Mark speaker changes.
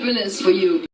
Speaker 1: happiness for you.